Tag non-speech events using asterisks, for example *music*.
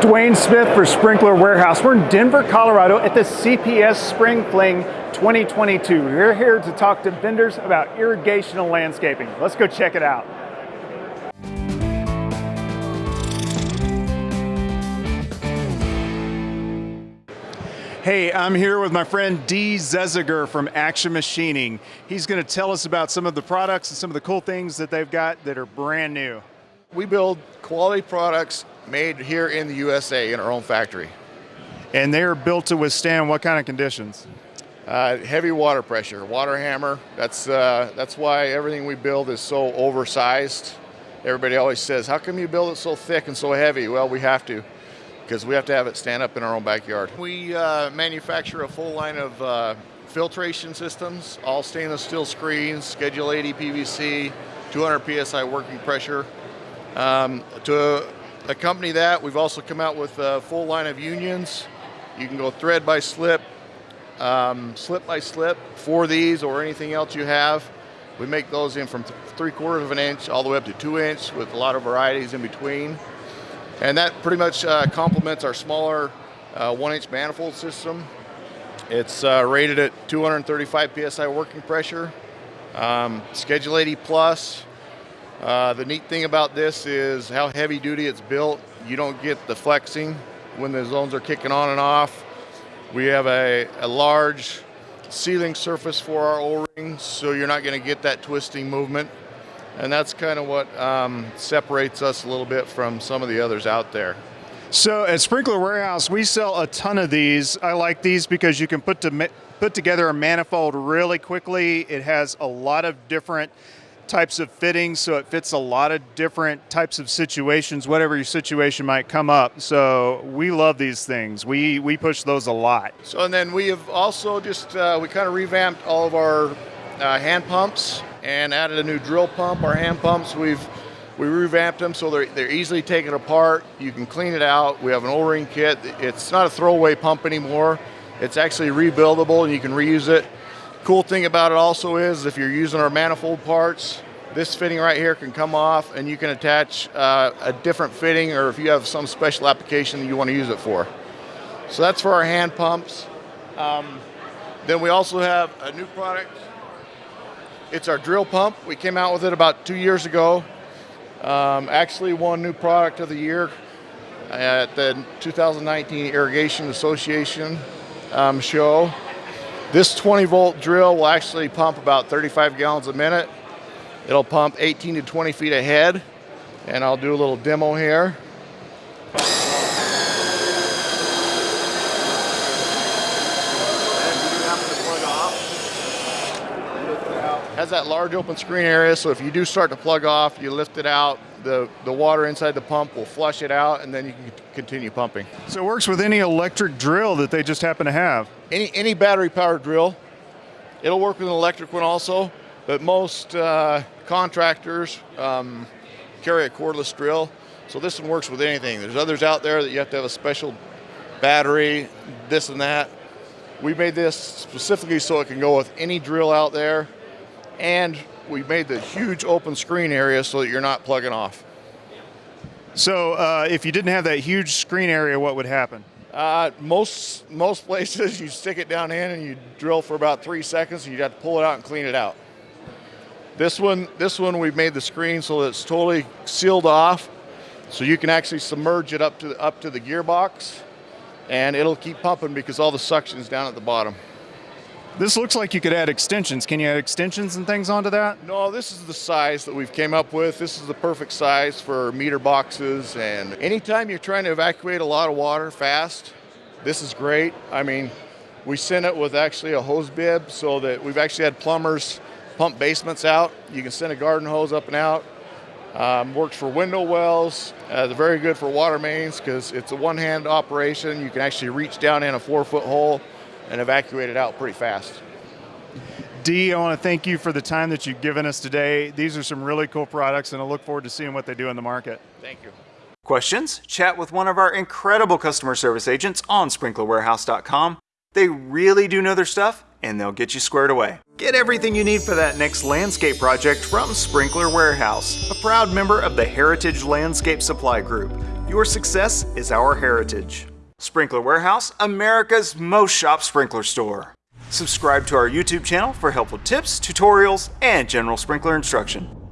Dwayne Smith for Sprinkler Warehouse. We're in Denver, Colorado at the CPS Spring Fling 2022. We're here to talk to vendors about irrigation and landscaping. Let's go check it out. Hey, I'm here with my friend Dee Zeziger from Action Machining. He's going to tell us about some of the products and some of the cool things that they've got that are brand new. We build quality products made here in the USA in our own factory. And they're built to withstand what kind of conditions? Uh, heavy water pressure, water hammer. That's, uh, that's why everything we build is so oversized. Everybody always says, how come you build it so thick and so heavy? Well, we have to, because we have to have it stand up in our own backyard. We uh, manufacture a full line of uh, filtration systems, all stainless steel screens, Schedule 80 PVC, 200 PSI working pressure. Um, to accompany that, we've also come out with a full line of unions. You can go thread by slip, um, slip by slip for these or anything else you have. We make those in from th three quarters of an inch all the way up to two inch with a lot of varieties in between. And that pretty much uh, complements our smaller uh, one inch manifold system. It's uh, rated at 235 PSI working pressure, um, Schedule 80 plus, uh, the neat thing about this is how heavy duty it's built. You don't get the flexing when the zones are kicking on and off. We have a, a large sealing surface for our O-rings, so you're not going to get that twisting movement. And that's kind of what um, separates us a little bit from some of the others out there. So at Sprinkler Warehouse, we sell a ton of these. I like these because you can put to put together a manifold really quickly. It has a lot of different types of fittings, so it fits a lot of different types of situations, whatever your situation might come up. So we love these things. We we push those a lot. So and then we have also just uh, we kind of revamped all of our uh, hand pumps and added a new drill pump. Our hand pumps we've we revamped them so they're, they're easily taken apart. You can clean it out. We have an O-ring kit. It's not a throwaway pump anymore. It's actually rebuildable and you can reuse it. Cool thing about it also is if you're using our manifold parts, this fitting right here can come off and you can attach uh, a different fitting or if you have some special application you want to use it for. So that's for our hand pumps. Um, then we also have a new product. It's our drill pump. We came out with it about two years ago. Um, actually won new product of the year at the 2019 Irrigation Association um, show. This 20 volt drill will actually pump about 35 gallons a minute. It'll pump 18 to 20 feet ahead. And I'll do a little demo here. has that large open screen area, so if you do start to plug off, you lift it out, the, the water inside the pump will flush it out, and then you can continue pumping. So it works with any electric drill that they just happen to have? Any, any battery powered drill. It'll work with an electric one also, but most uh, contractors um, carry a cordless drill. So this one works with anything. There's others out there that you have to have a special battery, this and that. We made this specifically so it can go with any drill out there and we made the huge open screen area so that you're not plugging off. So uh, if you didn't have that huge screen area, what would happen? Uh, most most *laughs* places you stick it down in and you drill for about three seconds and you have to pull it out and clean it out. This one, this one we've made the screen so that it's totally sealed off, so you can actually submerge it up to the, up to the gearbox, and it'll keep pumping because all the suction's down at the bottom. This looks like you could add extensions. Can you add extensions and things onto that? No, this is the size that we've came up with. This is the perfect size for meter boxes and anytime you're trying to evacuate a lot of water fast, this is great. I mean, we sent it with actually a hose bib so that we've actually had plumbers pump basements out. You can send a garden hose up and out. Um, works for window wells. Uh, it's very good for water mains because it's a one-hand operation. You can actually reach down in a four-foot hole and evacuate it out pretty fast. Dee, I want to thank you for the time that you've given us today. These are some really cool products, and I look forward to seeing what they do in the market. Thank you. Questions? Chat with one of our incredible customer service agents on sprinklerwarehouse.com. They really do know their stuff, and they'll get you squared away. Get everything you need for that next landscape project from Sprinkler Warehouse, a proud member of the Heritage Landscape Supply Group. Your success is our heritage. Sprinkler Warehouse, America's most shop sprinkler store. Subscribe to our YouTube channel for helpful tips, tutorials, and general sprinkler instruction.